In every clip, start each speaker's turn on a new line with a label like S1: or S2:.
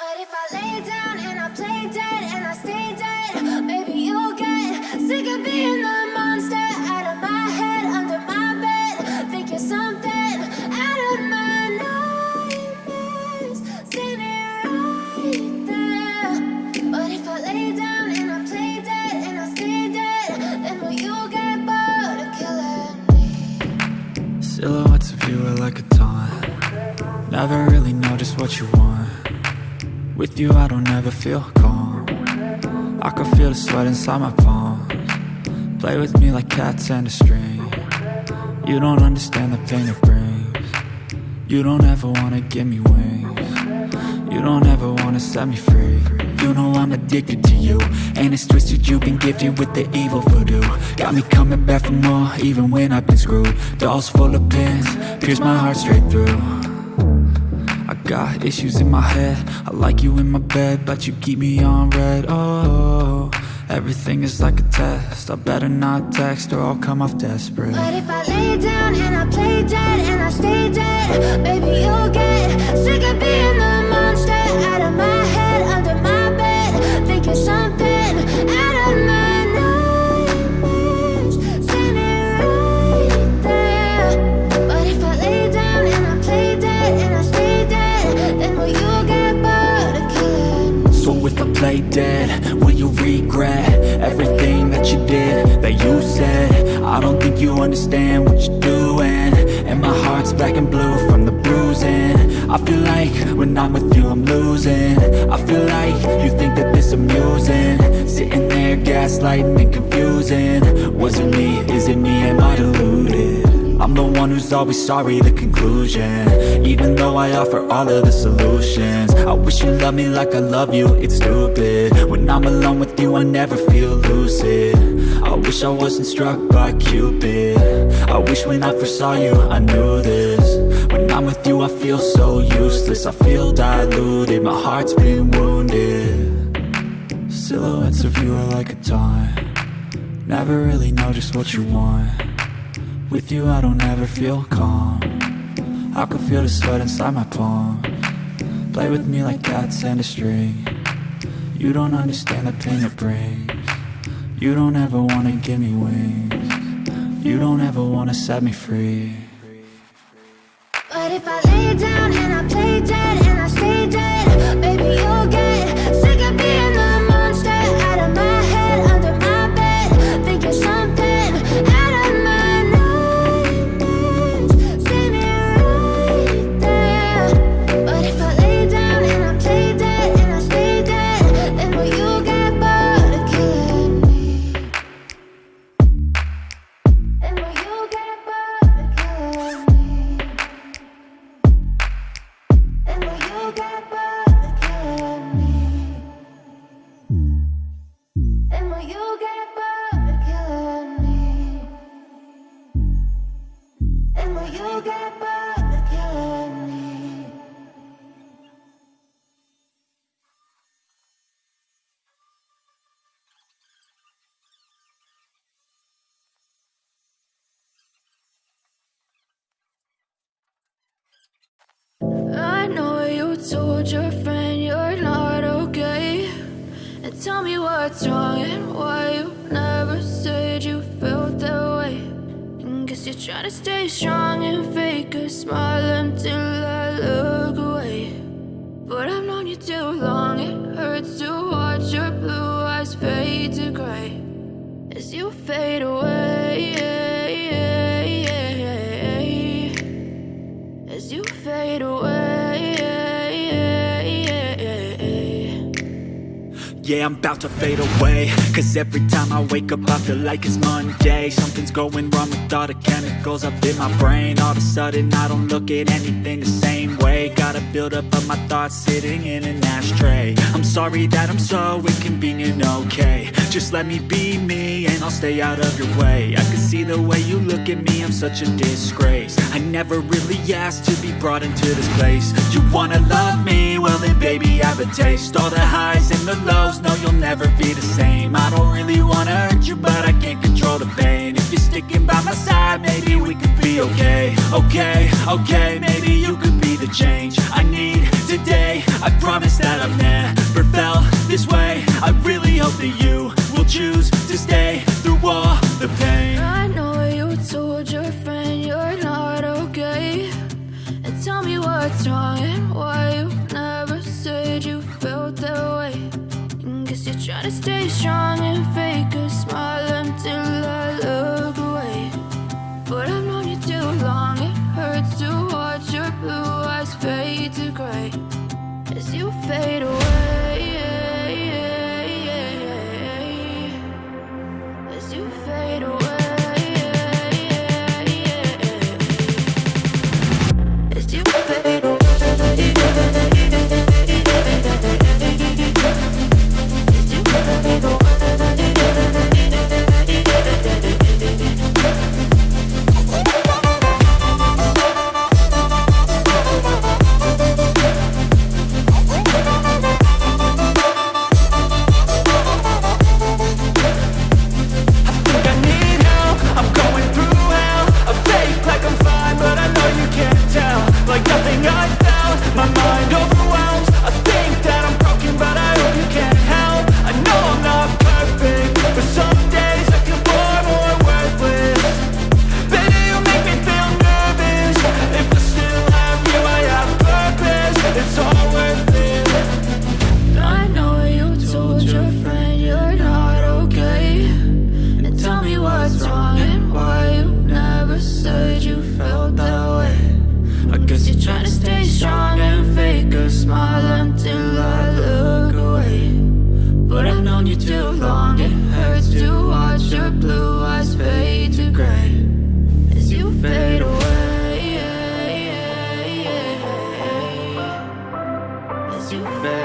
S1: But if I lay down you
S2: I don't ever feel calm. I can feel the sweat inside my palms. Play with me like cats and a string. You don't understand the pain it brings. You don't ever wanna give me wings. You don't ever wanna set me free. You know I'm addicted to you And it's twisted you've been gifted with the evil voodoo. Got me coming back for more even when I've been screwed. Dolls full of pins, pierce my heart straight through got issues in my head. I like you in my bed But you keep me on red. Oh, everything is like a test. I better not text or I'll come off desperate.
S1: But if I lay down and I play dead and I stay dead, maybe you'll get sick of being the monster out of my Play dead, will you
S2: regret everything that you did, that you said? I don't think you understand what you're doing. And my heart's black and blue from the bruising. I feel like when I'm with you I'm losing. I feel like you think that this amusing. Sitting there gaslighting and confusing. Was it me, is it me, am I deluded? I'm the one who's always sorry, the conclusion. Even though I offer all of the solutions. I wish you loved me like I love you, it's stupid. When I'm alone with you, I never feel lucid. I wish I wasn't struck by Cupid. I wish when I first saw you, I knew this. When I'm with you, I feel so useless. I feel diluted, my heart's been wounded. Silhouettes of you are like a taunt. Never really know just what you want with you I don't ever feel calm. I can feel the sweat inside my palm. Play with me like cats and a string. You don't understand the pain it brings. You don't ever wanna give me wings. You don't ever wanna set me free.
S1: But if I lay down
S3: told your friend you're not okay. And tell me what's wrong and why you never said you felt that way. And guess you're trying to stay strong and fake a smile until I look away.
S2: Yeah, I'm about to fade away. Cause every time I wake up I feel like it's Monday. Something's going wrong with all the chemicals up in my brain. All of a sudden I don't look at anything the same way. Gotta build up of my thoughts sitting in an ashtray. I'm sorry that I'm so inconvenient, okay. Just let me be me and I'll stay out of your way. I can see the way you look at me, I'm such a disgrace. I never really asked to be brought into this place. You wanna love me? Well then baby I have a taste. All the highs and the lows, no you'll never be the same. I don't really wanna hurt you, but I can't control the pain. If you're sticking by my side, maybe we could be okay. Okay, okay, maybe you could be the change I need today. I promise that I've never felt this way. I really hope that you will choose to stay through all
S3: too
S2: fast.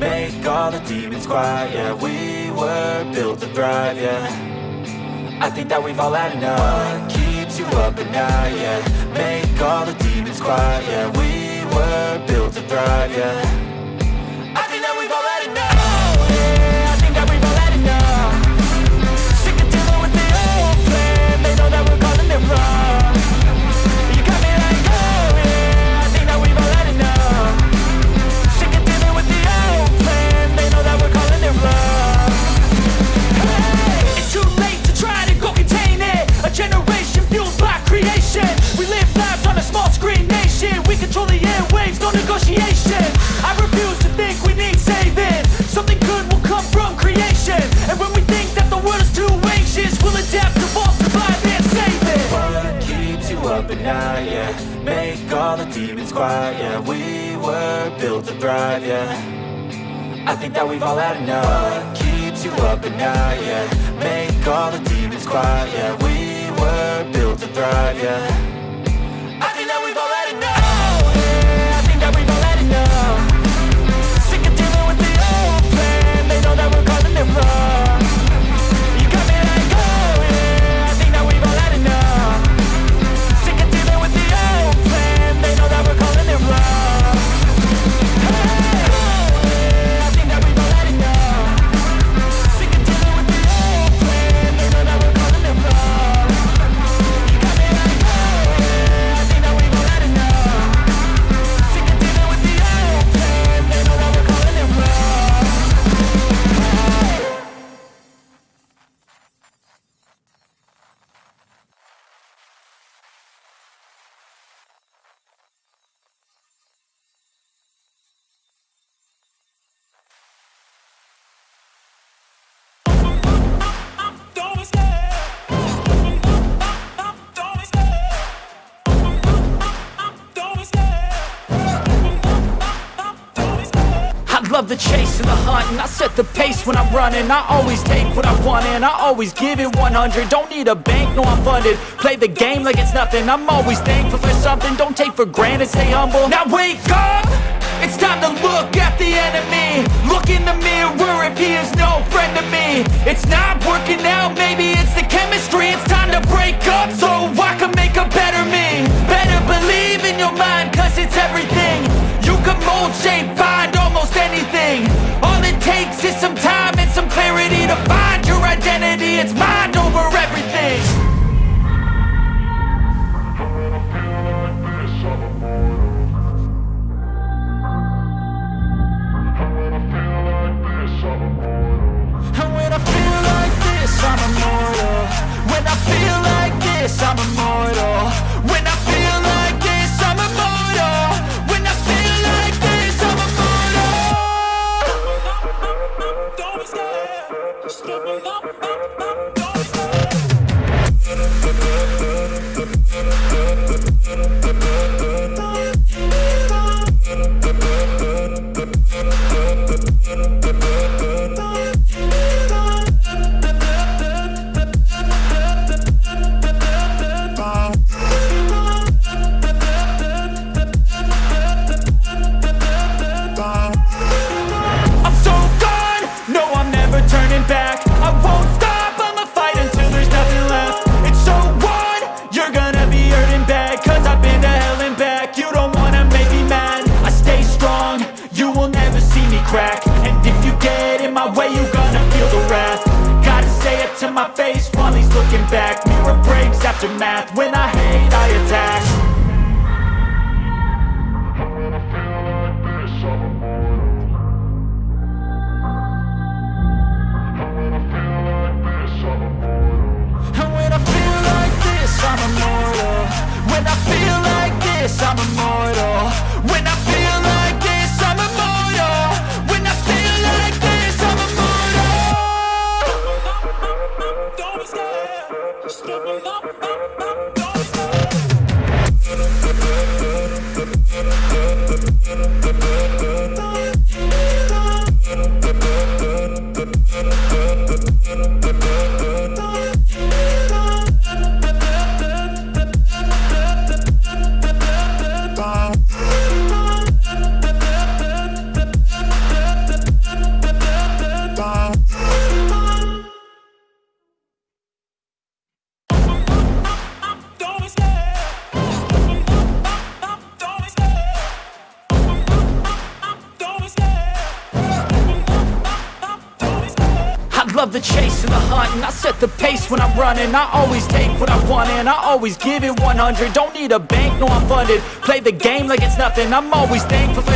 S2: Make all the demons quiet, yeah We were built to thrive, yeah. I think that we've all had enough. What keeps you up at night, yeah? Make all the demons quiet, yeah We were built to thrive, yeah. light Make all the demons quiet, yeah We were built to thrive, yeah. I think that we've all had enough. What keeps you up at night, yeah. Make all the demons quiet, yeah We were built to thrive, yeah. The pace when I'm running. I always take what I want and I always give it 100 Don't need a bank, no I'm funded. Play the game like it's nothing. I'm always thankful for something. Don't take for granted, stay humble. Now wake up! It's time to look at the enemy. Look in the mirror if he is no friend to me. It's not working out, maybe it's the chemistry. It's time to break up so I can make a better me. Better believe in your mind cause it's everything. You can mold, shape, breaks after math, when I hate running. I always take what I want and I always give it 100 Don't need a bank, no I'm funded. Play the game like it's nothing. I'm always thankful for